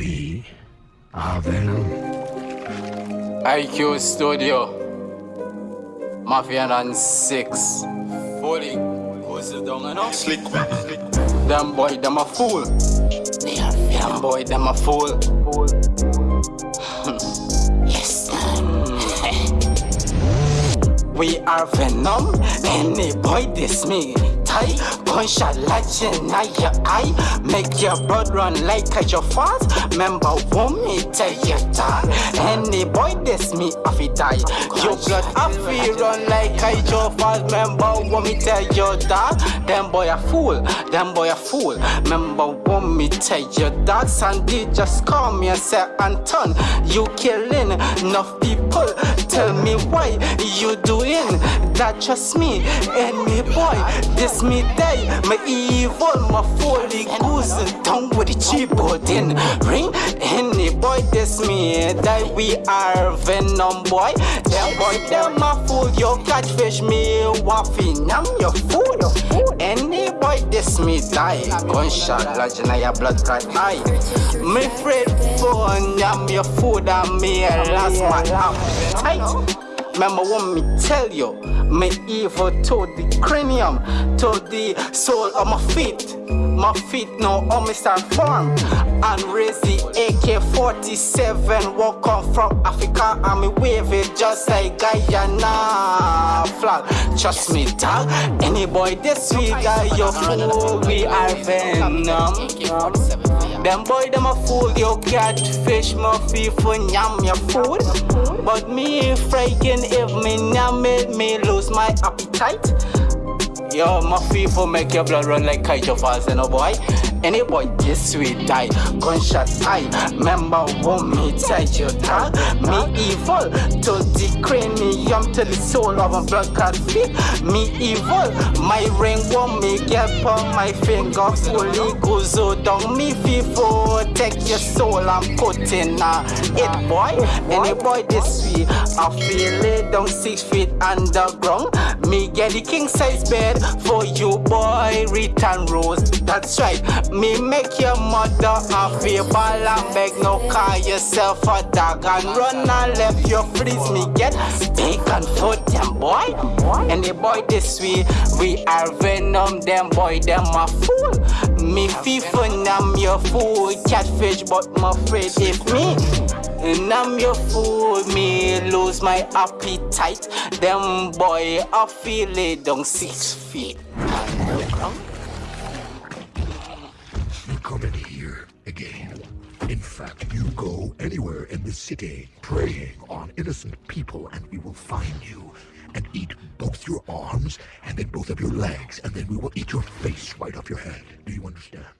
We are Venom. IQ Studio. Mafia and six. Fully. Who's the down and up? Slick, slick. Them boy, them a fool. Them boy, them a fool. Yes, We are Venom. Any boy diss me. Tight, Punch a light in your eye. Make your blood run like a your fast. Remember, want me tell you that. Any boy diss me, off it die. Your blood off it run like a your fast. Remember, want me tell you that. Them boy a fool, them boy a fool. Remember, want me tell you that. Sandy just call me and say, Anton, you killing enough people. Tell me why you doing that just me. Any boy, this me day, my evil, my fully goose down with the keyboard in ring. Any boy, this me that we are venom boy. Them boy, them a fool, you catfish me, waffy, I'm your fool. Any boy, this me die. Gunshot, lodge in your blood clot eye. Me afraid for I'm your food, and me last my appetite. Remember what me tell you, me evil to the cranium, to the soul of my feet. My feet now on me start form and raise the AK-47 walk on from Africa and me wave it just like Guyana flag. Trust me dog, any boy this week guy you fool, we are venom. Them boy them a fool, you catfish my feet for yam your food. But me frightened if me it, me lose my appetite. Yo, my people make your blood run like kite of us, you know, boy. Any boy this sweet die, gunshot eye. Remember what me tell you that me evil to the cranium to the soul of a blood clot feet. Me evil, my ring won't make get on my finger fully goes so down. Me people take your soul put in uh, it, boy. Any boy this sweet, I feel it down six feet underground. Me get the king size bed for you, boy. Return rose, that's right. Me make your mother feel ball and beg no call yourself a dog and run and left your freeze. Me get big and foot them boy. And Any boy this way, we are venom. Them boy, them a fool. Me FIFA, I'm your fool. Catfish, but my afraid if me. And I'm your fool, me lose my appetite. Them boy, I feel it down six feet. You come in here again. In fact, you go anywhere in the city preying on innocent people and we will find you and eat both your arms and then both of your legs and then we will eat your face right off your head. Do you understand?